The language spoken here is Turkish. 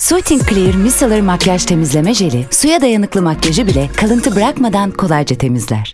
Soothing Clear Micellar Makyaj Temizleme Jeli, suya dayanıklı makyajı bile kalıntı bırakmadan kolayca temizler.